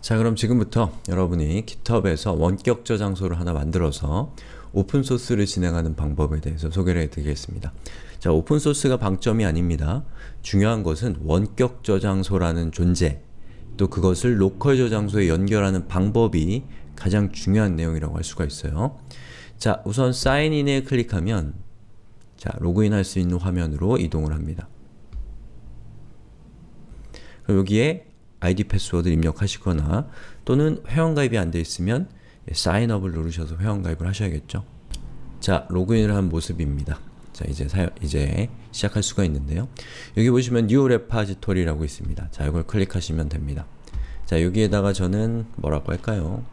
자 그럼 지금부터 여러분이 GitHub에서 원격 저장소를 하나 만들어서 open source를 진행하는 방법에 대해서 소개를 해드리겠습니다. 자 open source가 방점이 아닙니다. 중요한 것은 원격 저장소라는 존재 또 그것을 local 저장소에 연결하는 방법이 가장 중요한 내용이라고 할 수가 있어요. 자 우선 sign in에 클릭하면 자 로그인 할 수 있는 화면으로 이동을 합니다. 여기에 아이디 패스워드 입력하시거나 또는 회원가입이 안 되어 있으면 사인업을 누르셔서 회원가입을 하셔야겠죠. 자, 로그인을 한 모습입니다. 자, 이제 사 이제 시작할 수가 있는데요. 여기 보시면 New Repository라고 있습니다. 자, 이걸 클릭하시면 됩니다. 자, 여기에다가 저는 뭐라고 할까요?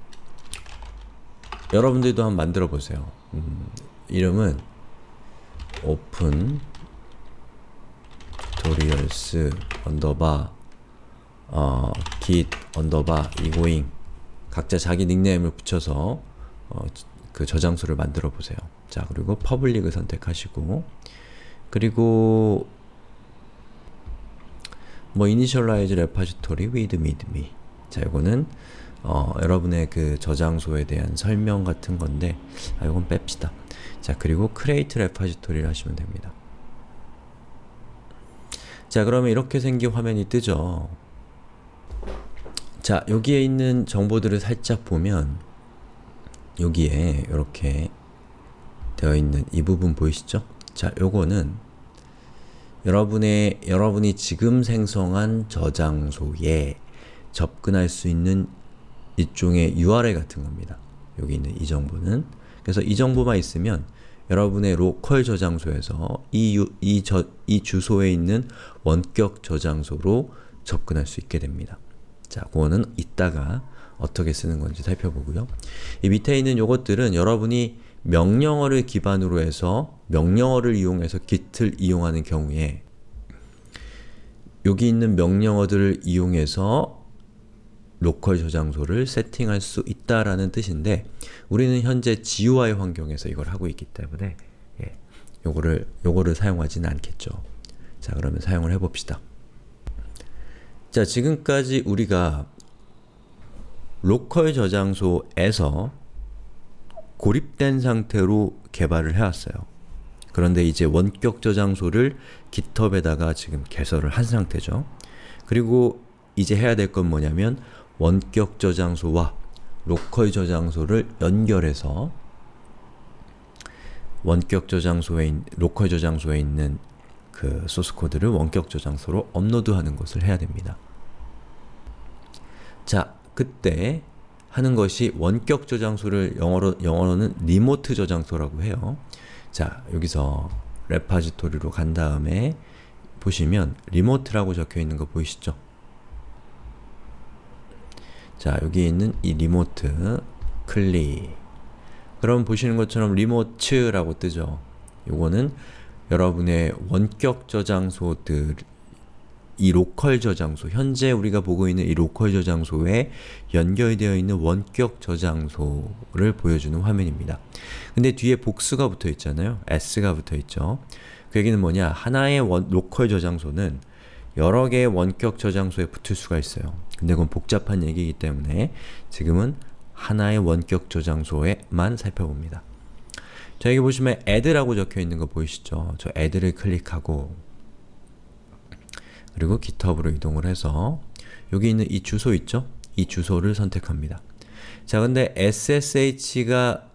여러분들도 한번 만들어 보세요. 음, 이름은 open tutorials 언더바 어, git 언더바 이고잉 각자 자기 닉네임을 붙여서 어, 그 저장소를 만들어 보세요. 자 그리고 public을 선택하시고 그리고 뭐 initialize repository with README 자 이거는 어, 여러분의 그 저장소에 대한 설명 같은 건데 아 이건 뺍시다. 자 그리고 create repository를 하시면 됩니다. 자 그러면 이렇게 생긴 화면이 뜨죠. 자 여기에 있는 정보들을 살짝 보면 여기에 이렇게 되어 있는 이 부분 보이시죠? 자 요거는 여러분의 여러분이 지금 생성한 저장소에 접근할 수 있는 일종의 URL 같은 겁니다. 여기 있는 이 정보는 그래서 이 정보만 있으면 여러분의 로컬 저장소에서 이, 유, 이, 저, 이 주소에 있는 원격 저장소로 접근할 수 있게 됩니다. 자, 그거는 이따가 어떻게 쓰는 건지 살펴보고요. 이 밑에 있는 요것들은 여러분이 명령어를 기반으로 해서 명령어를 이용해서 git을 이용하는 경우에 여기 있는 명령어들을 이용해서 local 저장소를 세팅할 수 있다라는 뜻인데 우리는 현재 GUI 환경에서 이걸 하고 있기 때문에 예, 요거를, 요거를 사용하지는 않겠죠. 자 그러면 사용을 해봅시다. 자 지금까지 우리가 local 저장소에서 고립된 상태로 개발을 해왔어요. 그런데 이제 원격 저장소를 GitHub에다가 지금 개설을 한 상태죠. 그리고 이제 해야 될 건 뭐냐면 원격 저장소와 local 저장소를 연결해서 원격 저장소에 local 저장소에 있는 그 소스 코드를 원격 저장소로 업로드하는 것을 해야 됩니다. 자, 그때 하는 것이 원격 저장소를 영어로, 영어로는 remote 저장소라고 해요. 자, 여기서 repository로 간 다음에 보시면 remote라고 적혀 있는 거 보이시죠? 자, 여기 있는 이 remote 클릭 그럼 보시는 것처럼 remotes라고 뜨죠. 요거는 여러분의 원격 저장소들 이 local 저장소, 현재 우리가 보고 있는 이 local 저장소에 연결되어 있는 원격 저장소를 보여주는 화면입니다. 근데 뒤에 복수가 붙어 있잖아요. s가 붙어 있죠. 그 얘기는 뭐냐, 하나의 원, 로컬 저장소는 여러 개의 원격 저장소에 붙을 수가 있어요. 근데 그건 복잡한 얘기이기 때문에 지금은 하나의 원격 저장소에만 살펴봅니다. 자 여기 보시면 add라고 적혀 있는 거 보이시죠? 저 add를 클릭하고 그리고 github으로 이동을 해서 여기 있는 이 주소 있죠? 이 주소를 선택합니다. 자 근데 SSH가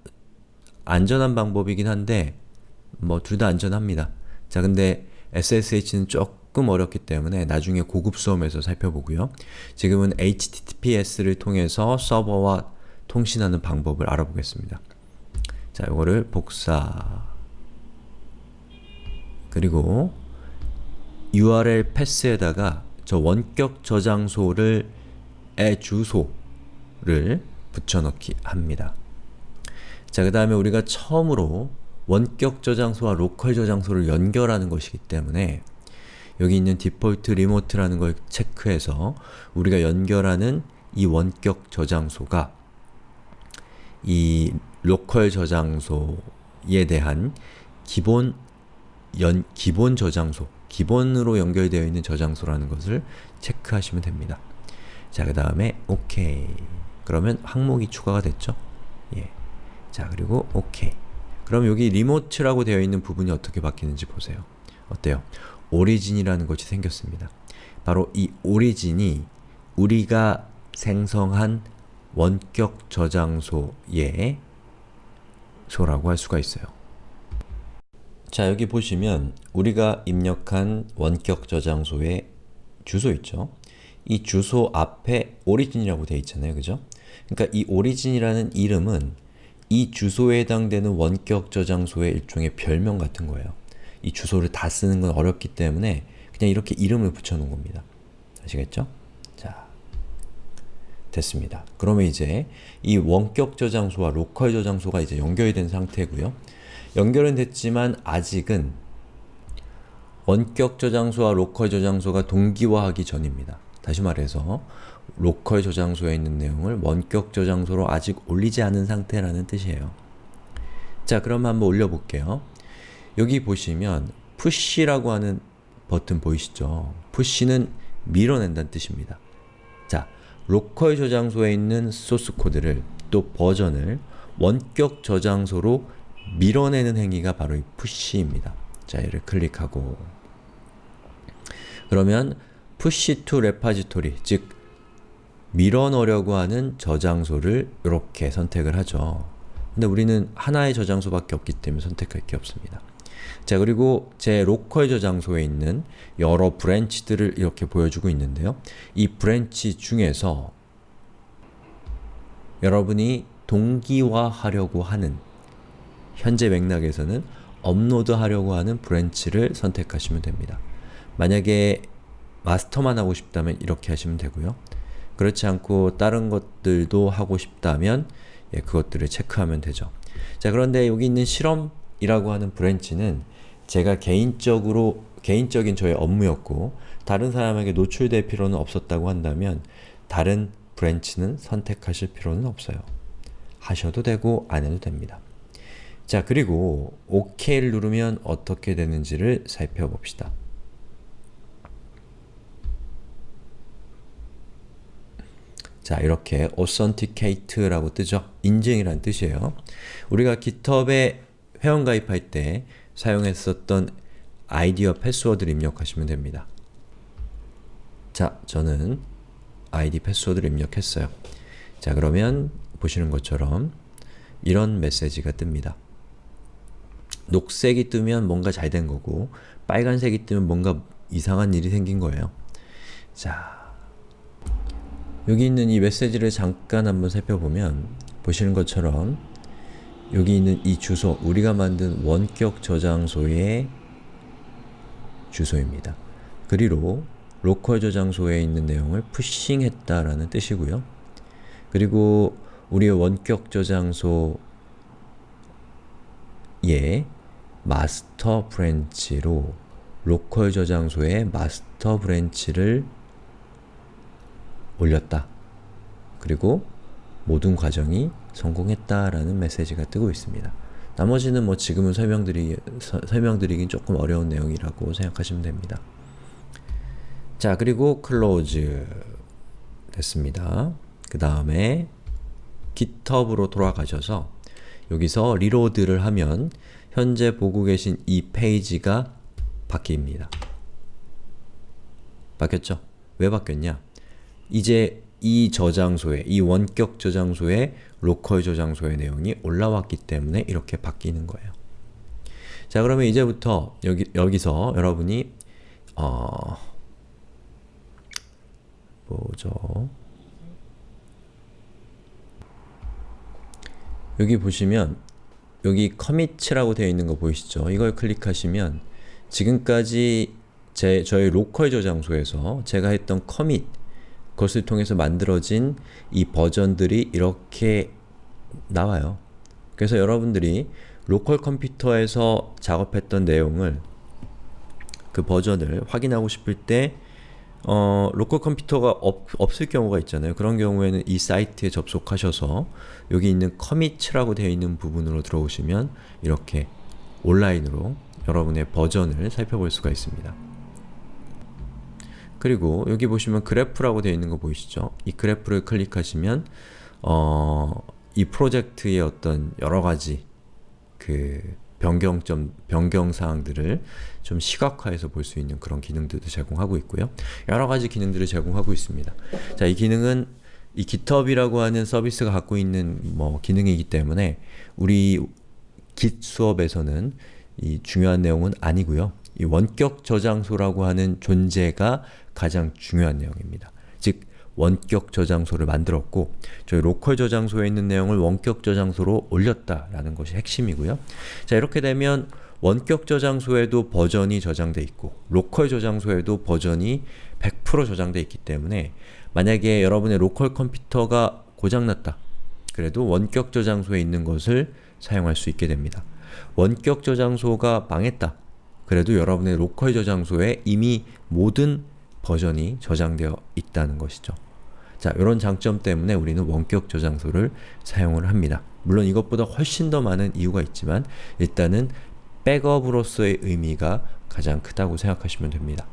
안전한 방법이긴 한데 뭐 둘 다 안전합니다. 자 근데 SSH는 조금 어렵기 때문에 나중에 고급 수험에서 살펴보고요. 지금은 HTTPS를 통해서 서버와 통신하는 방법을 알아보겠습니다. 자, 이거를 복사 그리고 URL path에다가 저 원격 저장소를 의 주소를 붙여넣기 합니다. 자, 그 다음에 우리가 처음으로 원격 저장소와 local 저장소를 연결하는 것이기 때문에 여기 있는 default remote라는 걸 체크해서 우리가 연결하는 이 원격 저장소가 이 local 저장소에 대한 기본 연, 기본 저장소, 기본으로 연결되어 있는 저장소라는 것을 체크하시면 됩니다. 자, 그 다음에 OK. 그러면 항목이 추가가 됐죠? 예. 자, 그리고 OK. 그럼 여기 리모트라고 되어 있는 부분이 어떻게 바뀌는지 보세요. 어때요? 오리진이라는 것이 생겼습니다. 바로 이 오리진이 우리가 생성한 원격 저장소의 소라고 할 수가 있어요. 자, 여기 보시면 우리가 입력한 원격 저장소의 주소 있죠? 이 주소 앞에 오리진이라고 되어 있잖아요. 그죠? 그러니까 이 오리진이라는 이름은 이 주소에 해당되는 원격 저장소의 일종의 별명 같은 거예요. 이 주소를 다 쓰는 건 어렵기 때문에 그냥 이렇게 이름을 붙여놓은 겁니다. 아시겠죠? 자, 됐습니다. 그러면 이제 이 원격 저장소와 local 저장소가 이제 연결이 된 상태고요. 연결은 됐지만 아직은 원격 저장소와 local 저장소가 동기화하기 전입니다. 다시 말해서 local 저장소에 있는 내용을 원격 저장소로 아직 올리지 않은 상태라는 뜻이에요. 자, 그럼 한번 올려볼게요. 여기 보시면 push라고 하는 버튼 보이시죠? push는 밀어낸다는 뜻입니다. 자, 로컬 저장소에 있는 소스 코드를 또 버전을 원격 저장소로 밀어내는 행위가 바로 이 push입니다. 자, 얘를 클릭하고 그러면 push to repository, 즉 밀어넣으려고 하는 저장소를 이렇게 선택을 하죠. 근데 우리는 하나의 저장소밖에 없기 때문에 선택할 게 없습니다. 자 그리고 제 local 저장소에 있는 여러 branch들을 이렇게 보여주고 있는데요. 이 branch 중에서 여러분이 동기화하려고 하는 현재 맥락에서는 업로드 하려고 하는 branch를 선택하시면 됩니다. 만약에 master만 하고 싶다면 이렇게 하시면 되고요. 그렇지 않고 다른 것들도 하고 싶다면 예, 그것들을 체크하면 되죠. 자 그런데 여기 있는 실험이라고 하는 branch는 제가 개인적으로 개인적인 저의 업무였고 다른 사람에게 노출될 필요는 없었다고 한다면 다른 branch는 선택하실 필요는 없어요. 하셔도 되고 안 해도 됩니다. 자 그리고 OK를 누르면 어떻게 되는지를 살펴봅시다. 자 이렇게 authenticate라고 뜨죠? 인증이란 뜻이에요. 우리가 GitHub에 회원 가입할 때 사용했었던 아이디와 패스워드를 입력하시면 됩니다. 자, 저는 아이디 패스워드를 입력했어요. 자, 그러면 보시는 것처럼 이런 메시지가 뜹니다. 녹색이 뜨면 뭔가 잘 된 거고 빨간색이 뜨면 뭔가 이상한 일이 생긴 거예요. 자, 여기 있는 이 메시지를 잠깐 한번 살펴보면 보시는 것처럼 여기 있는 이 주소, 우리가 만든 원격 저장소의 주소입니다. 그리로 로컬 저장소에 있는 내용을 푸싱했다라는 뜻이고요. 그리고 우리의 원격 저장소의 master branch로 local 저장소의 master branch를 올렸다. 그리고 모든 과정이 성공했다라는 메시지가 뜨고 있습니다. 나머지는 뭐 지금은 설명드리, 서, 설명드리긴 조금 어려운 내용이라고 생각하시면 됩니다. 자 그리고 close 됐습니다. 그 다음에 GitHub으로 돌아가셔서 여기서 reload를 하면 현재 보고 계신 이 페이지가 바뀝니다. 바뀌었죠? 왜 바뀌었냐? 이제 이 저장소에, 이 원격 저장소에 local 저장소의 내용이 올라왔기 때문에 이렇게 바뀌는 거예요. 자 그러면 이제부터 여기, 여기서 여러분이 어... 뭐죠? 여기 보시면 여기 commits라고 되어 있는 거 보이시죠? 이걸 클릭하시면 지금까지 제, 저희 local 저장소에서 제가 했던 commit 그것을 통해서 만들어진 이 버전들이 이렇게 나와요. 그래서 여러분들이 local 컴퓨터에서 작업했던 내용을 그 버전을 확인하고 싶을 때 어, local 컴퓨터가 없, 없을 경우가 있잖아요. 그런 경우에는 이 사이트에 접속하셔서 여기 있는 commit이라고 되어 있는 부분으로 들어오시면 이렇게 온라인으로 여러분의 버전을 살펴볼 수가 있습니다. 그리고 여기 보시면 그래프라고 되어 있는 거 보이시죠? 이 그래프를 클릭하시면 어, 이 프로젝트의 어떤 여러 가지 그 변경점, 변경 사항들을 좀 시각화해서 볼 수 있는 그런 기능들도 제공하고 있고요. 여러 가지 기능들을 제공하고 있습니다. 자, 이 기능은 이 GitHub이라고 하는 서비스가 갖고 있는 뭐 기능이기 때문에 우리 Git 수업에서는 이 중요한 내용은 아니고요. 이 원격 저장소라고 하는 존재가 가장 중요한 내용입니다. 즉 원격 저장소를 만들었고 저희 local 저장소에 있는 내용을 원격 저장소로 올렸다라는 것이 핵심이고요. 자 이렇게 되면 원격 저장소에도 버전이 저장돼 있고 local 저장소에도 버전이 100% 저장돼 있기 때문에 만약에 여러분의 local 컴퓨터가 고장났다 그래도 원격 저장소에 있는 것을 사용할 수 있게 됩니다. 원격 저장소가 망했다 그래도 여러분의 local 저장소에 이미 모든 버전이 저장되어 있다는 것이죠. 자, 이런 장점 때문에 우리는 원격 저장소를 사용을 합니다. 물론 이것보다 훨씬 더 많은 이유가 있지만 일단은 백업으로서의 의미가 가장 크다고 생각하시면 됩니다.